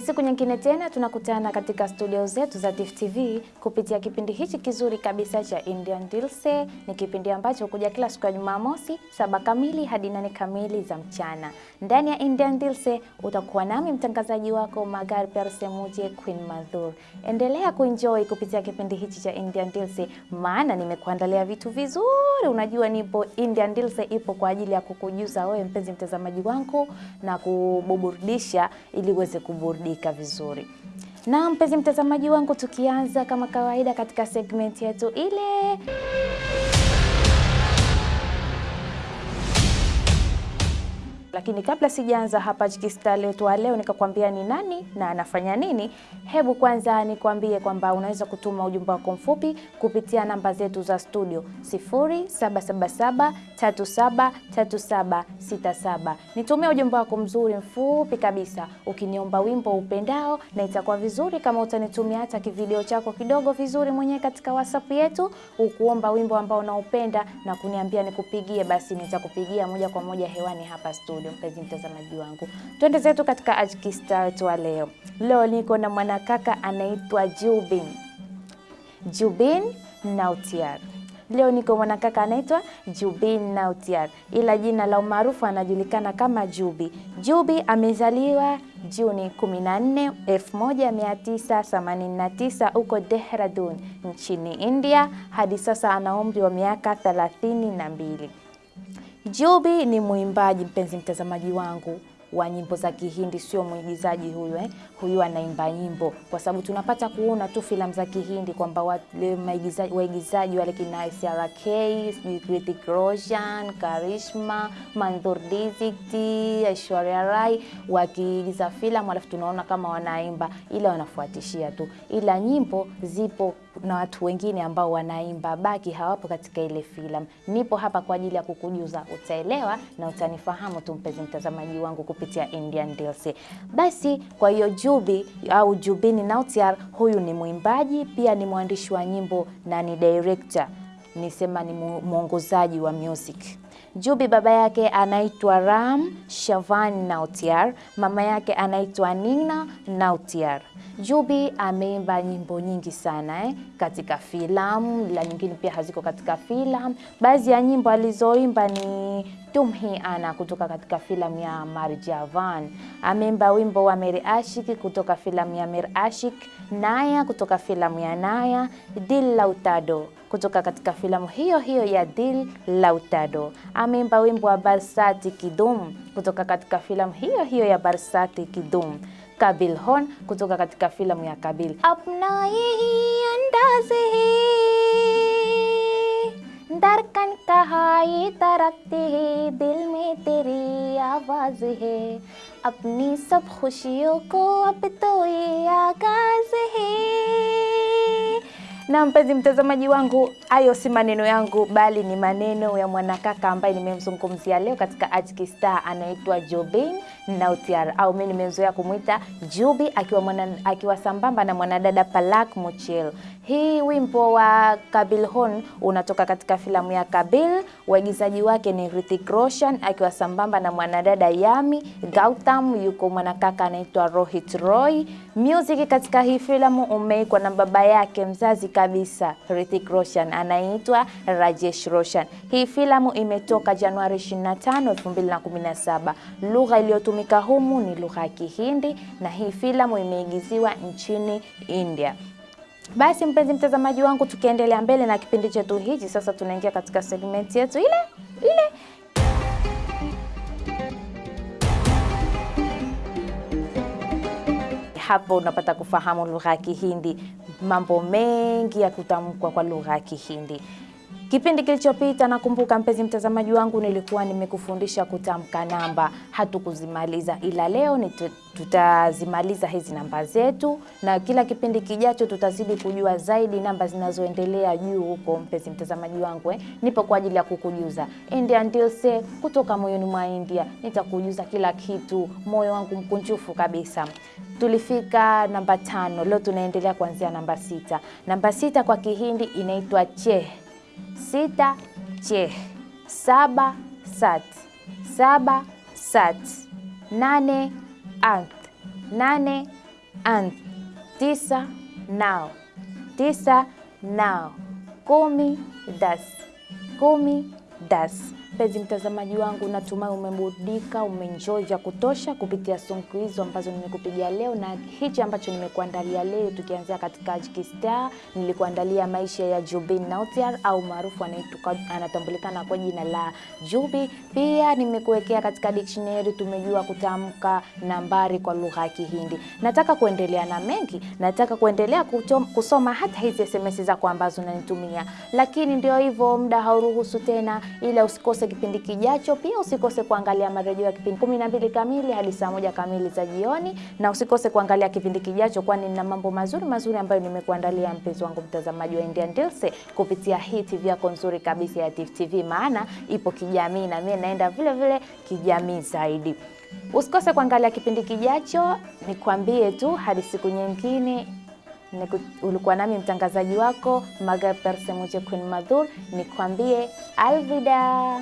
siku nyingine tena tunakutana katika studio zetu za Tifu TV kupitia kipindi hichi kizuri kabisa cha Indian Dilse. Ni kipindi ambacho hukuja kila siku ya Jumamosi saba kamili hadi nane kamili za mchana. Ndani ya Indian Dilse utakuwa nami mtangazaji wako Magar Persemuje Queen Madhur. Endelea kuenjoy kupitia kipindi hichi cha Indian Dilse, maana nimekuandalia vitu vizuri. Unajua nipo Indian Dilse ipo kwa ajili ya kukujuza wewe mpenzi mtazamaji wangu na kuburudisha ili uweze kuburudika vizuri. Na mpenzi mtazamaji wangu, tukianza kama kawaida katika segment yetu ile lakini kabla sijaanza hapa Chikista letu wa leo nikakwambia ni nani na anafanya nini, hebu kwanza nikwambie kwamba unaweza kutuma ujumbe wako mfupi kupitia namba zetu za studio 0777373767. Nitumie ujumbe wako mzuri mfupi kabisa ukiniomba wimbo upendao, na itakuwa vizuri kama utanitumia hata kivideo chako kidogo vizuri mwenyewe katika WhatsApp yetu, ukuomba wimbo ambao unaupenda na kuniambia nikupigie, basi nitakupigia moja kwa moja hewani hapa studio upendo mpenzi mtazamaji wangu. Twende zetu katika Ajikistar twa leo. Leo niko na mwanakaka anaitwa Jubin. Jubin Nautiar. Leo niko mwanakaka anaitwa Jubin Nautiar, ila jina la umaarufu anajulikana kama Jubi. Jubi amezaliwa Juni 14, 1989 huko Dehradun nchini India. Hadi sasa ana umri wa miaka 32. Joby ni mwimbaji, mpenzi mtazamaji wangu, wa nyimbo za Kihindi, sio mwigizaji huyu eh. Huyu anaimba nyimbo, kwa sababu tunapata kuona tu filamu za Kihindi kwamba wale waigizaji wale kina SRK, Rai, Hrithik Roshan, Karishma, Manzoor Dixit, Aishwarya Rai wakiigiza filamu, alafu tunaona kama wanaimba, ila wanafuatishia tu, ila nyimbo zipo na watu wengine ambao wanaimba baki hawapo katika ile filamu. Nipo hapa kwa ajili ya kukujuza, utaelewa na utanifahamu tu mpenzi mtazamaji wangu kupitia Indian DLC. Basi kwa hiyo Jubi au Jubini Nautiar huyu ni mwimbaji pia ni mwandishi wa nyimbo na ni director, nisema ni mwongozaji wa music. Jubi baba yake anaitwa Ram Shavan Nautiar, mama yake anaitwa Nina Nautiar. Jubi ameimba nyimbo nyingi sana eh, katika filamu la nyingine pia haziko katika filamu. Baadhi ya nyimbo alizoimba ni Tumhi Ana kutoka katika filamu ya Marjavan. Ameimba wimbo wa Mere Ashik kutoka filamu ya Mere Ashik, Naya kutoka filamu ya Naya, Dil Lautado kutoka katika filamu hiyo hiyo ya Dil Lautado ameimba wimbo wa Barsati Kidum kutoka katika filamu hiyo hiyo ya Barsati Kidum, Kabil Hon kutoka katika filamu ya Kabil. apna yahi andaze hi darkan kahai tarakti hi dil mein teri aawaz hai apni sab khushiyon ko ab to ye aagaaz hai na mpenzi mtazamaji wangu, hayo si maneno yangu, bali ni maneno ya mwanakaka ambaye nimemzungumzia leo katika Ajkista, anaitwa Jobin Nautiar au mimi nimezoea kumwita Jubi, akiwa mwana, akiwa sambamba na mwanadada Palak Muchel. Hii wimbo wa Kabil Hon unatoka katika filamu ya Kabil. Waigizaji wake ni Hrithik Roshan akiwa sambamba na mwanadada Yami Gautam, yuko mwanakaka anaitwa Rohit Roy. Music katika hii filamu umeikwa na baba yake mzazi kabisa Hrithik Roshan anaitwa Rajesh Roshan. Hii filamu imetoka Januari 25, 2017. Lugha iliyotumika humu ni lugha ya Kihindi na hii filamu imeigiziwa nchini India. Basi mpenzi mtazamaji wangu, tukiendelea mbele na kipindi chetu hichi, sasa tunaingia katika segment yetu ile ile hapo unapata kufahamu lugha ya Kihindi, mambo mengi ya kutamkwa kwa lugha ya Kihindi. Kipindi kilichopita nakumbuka, mpenzi mtazamaji wangu, nilikuwa nimekufundisha kutamka namba, hatukuzimaliza, ila leo ni tutazimaliza hizi namba zetu, na kila kipindi kijacho tutazidi kujua zaidi namba zinazoendelea juu huko. Mpenzi mtazamaji wangu eh, nipo kwa ajili ya kukujuza India ndio se kutoka moyoni mwa India. Nitakujuza kila kitu, moyo wangu mkunjufu kabisa. Tulifika namba tano, leo tunaendelea kuanzia namba sita. Namba sita kwa Kihindi inaitwa che sita che, saba sat, saba sat, nane anth, nane and tisa nao. Tisa nao. Kumi das. Kumi das. Mpenzi mtazamaji wangu, natumai umeburudika, umeenjoy vya kutosha kupitia songo hizo ambazo nimekupigia leo na hichi ambacho nimekuandalia leo, tukianzia katika Jikistar, nilikuandalia maisha ya Jubin Nautiar au maarufu anatambulikana kwa jina la Jubi. Pia nimekuwekea katika dictionary, tumejua kutamka nambari kwa lugha ya Kihindi. Nataka kuendelea na mengi, nataka kuendelea kutom, kusoma hata hizi SMS zako ambazo unanitumia, lakini ndio hivyo, muda hauruhusu tena, ila usikose kipindi kijacho. Pia usikose kuangalia marejeo ya kipindi kumi na mbili kamili hadi saa moja kamili za jioni, na usikose kuangalia kipindi kijacho, kwani nina mambo mazuri mazuri ambayo nimekuandalia mpenzi wangu mtazamaji wa Indian Dilse kupitia hii TV yako nzuri kabisa ya Tifu TV, maana ipo kijamii na mimi naenda vile vile kijamii zaidi. Usikose kuangalia kipindi kijacho, nikwambie tu hadi siku nyingine. Ulikuwa nami mtangazaji wako Maga Persemuche Queen Madhur, nikwambie alvida.